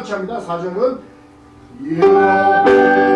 같이 합니다. 사정은 예.